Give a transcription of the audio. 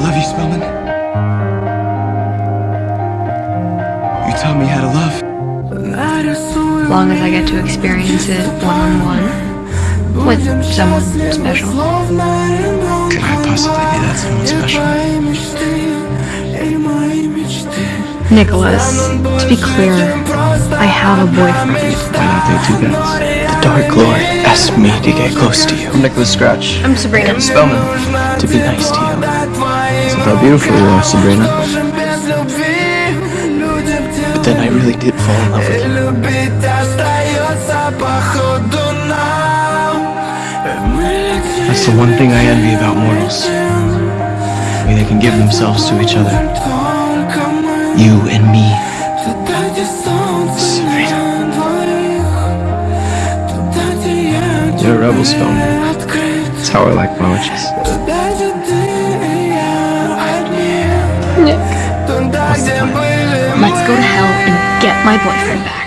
love you, Spellman. You taught me how to love. As long as I get to experience it one-on-one with someone special. Could I possibly be that someone special? Nicholas, to be clear, I have a boyfriend. Why not they two guys? The Dark Lord asked me to get close to you. I'm Nicholas Scratch. I'm Sabrina. Spellman. To be nice to you. So how beautiful you are, Sabrina. But then I really did fall in love with you. That's the one thing I envy about mortals. The way they can give themselves to each other. You and me. Sabrina. You're a rebel, Spellman. That's how I like my witches. Let's go to hell and get my boyfriend back.